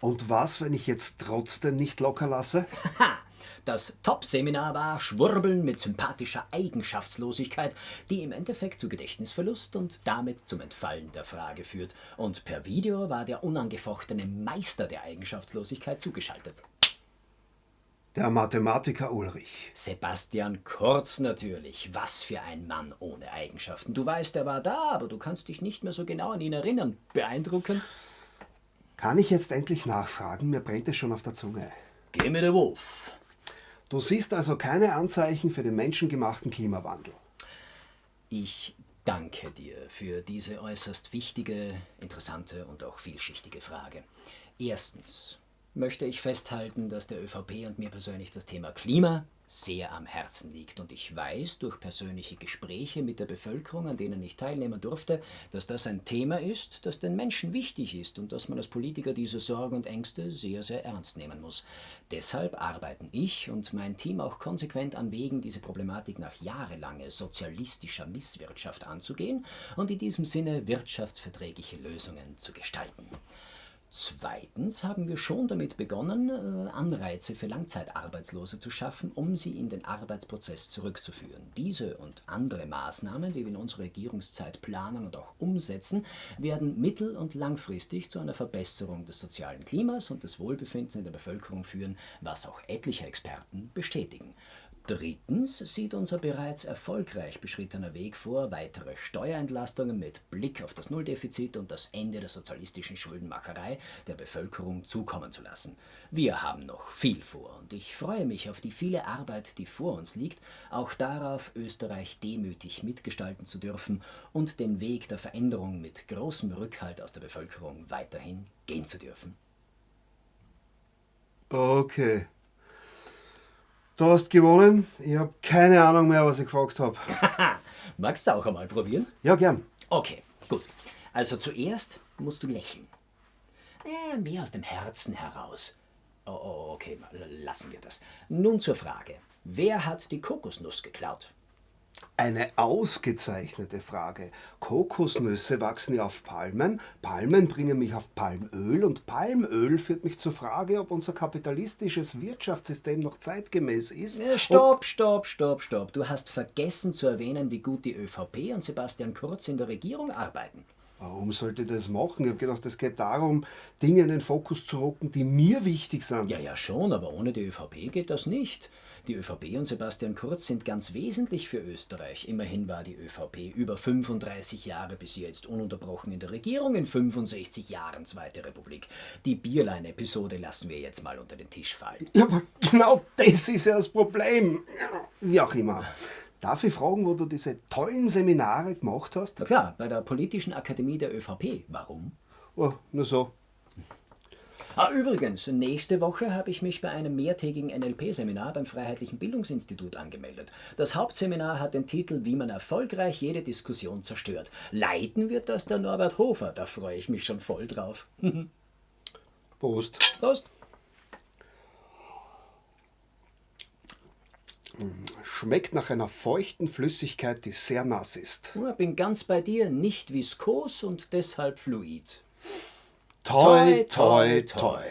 Und was, wenn ich jetzt trotzdem nicht locker lasse? Das Top-Seminar war Schwurbeln mit sympathischer Eigenschaftslosigkeit, die im Endeffekt zu Gedächtnisverlust und damit zum Entfallen der Frage führt. Und per Video war der unangefochtene Meister der Eigenschaftslosigkeit zugeschaltet. Der Mathematiker Ulrich. Sebastian Kurz natürlich. Was für ein Mann ohne Eigenschaften. Du weißt, er war da, aber du kannst dich nicht mehr so genau an ihn erinnern. Beeindruckend. Kann ich jetzt endlich nachfragen? Mir brennt es schon auf der Zunge. Geh mir der Wolf. Du siehst also keine Anzeichen für den menschengemachten Klimawandel. Ich danke dir für diese äußerst wichtige, interessante und auch vielschichtige Frage. Erstens möchte ich festhalten, dass der ÖVP und mir persönlich das Thema Klima sehr am Herzen liegt. Und ich weiß durch persönliche Gespräche mit der Bevölkerung, an denen ich teilnehmen durfte, dass das ein Thema ist, das den Menschen wichtig ist und dass man als Politiker diese Sorgen und Ängste sehr, sehr ernst nehmen muss. Deshalb arbeiten ich und mein Team auch konsequent an Wegen, diese Problematik nach jahrelanger sozialistischer Misswirtschaft anzugehen und in diesem Sinne wirtschaftsverträgliche Lösungen zu gestalten. Zweitens haben wir schon damit begonnen, äh, Anreize für Langzeitarbeitslose zu schaffen, um sie in den Arbeitsprozess zurückzuführen. Diese und andere Maßnahmen, die wir in unserer Regierungszeit planen und auch umsetzen, werden mittel- und langfristig zu einer Verbesserung des sozialen Klimas und des Wohlbefindens in der Bevölkerung führen, was auch etliche Experten bestätigen. Drittens sieht unser bereits erfolgreich beschrittener Weg vor, weitere Steuerentlastungen mit Blick auf das Nulldefizit und das Ende der sozialistischen Schuldenmacherei der Bevölkerung zukommen zu lassen. Wir haben noch viel vor und ich freue mich auf die viele Arbeit, die vor uns liegt, auch darauf, Österreich demütig mitgestalten zu dürfen und den Weg der Veränderung mit großem Rückhalt aus der Bevölkerung weiterhin gehen zu dürfen. Okay. Du hast gewonnen. Ich habe keine Ahnung mehr, was ich gefragt habe. Magst du auch einmal probieren? Ja, gern. Okay, gut. Also zuerst musst du lächeln. Äh, mehr aus dem Herzen heraus. Oh, oh, okay, lassen wir das. Nun zur Frage. Wer hat die Kokosnuss geklaut? Eine ausgezeichnete Frage. Kokosnüsse wachsen ja auf Palmen, Palmen bringen mich auf Palmöl und Palmöl führt mich zur Frage, ob unser kapitalistisches Wirtschaftssystem noch zeitgemäß ist. Stopp, stopp, stopp, stopp. Du hast vergessen zu erwähnen, wie gut die ÖVP und Sebastian Kurz in der Regierung arbeiten. Warum sollte ich das machen? Ich habe gedacht, es geht darum, Dinge in den Fokus zu rücken, die mir wichtig sind. Ja, ja, schon, aber ohne die ÖVP geht das nicht. Die ÖVP und Sebastian Kurz sind ganz wesentlich für Österreich. Immerhin war die ÖVP über 35 Jahre bis jetzt ununterbrochen in der Regierung, in 65 Jahren Zweite Republik. Die Bierlein-Episode lassen wir jetzt mal unter den Tisch fallen. Ja, aber genau das ist ja das Problem. Wie auch immer. Darf ich fragen, wo du diese tollen Seminare gemacht hast? Na klar, bei der Politischen Akademie der ÖVP. Warum? Oh, nur so. Ah, übrigens, nächste Woche habe ich mich bei einem mehrtägigen NLP-Seminar beim Freiheitlichen Bildungsinstitut angemeldet. Das Hauptseminar hat den Titel Wie man erfolgreich jede Diskussion zerstört. Leiten wird das der Norbert Hofer, da freue ich mich schon voll drauf. Prost. Prost. Schmeckt nach einer feuchten Flüssigkeit, die sehr nass ist. Ich bin ganz bei dir, nicht viskos und deshalb fluid. Toi, toi, toi.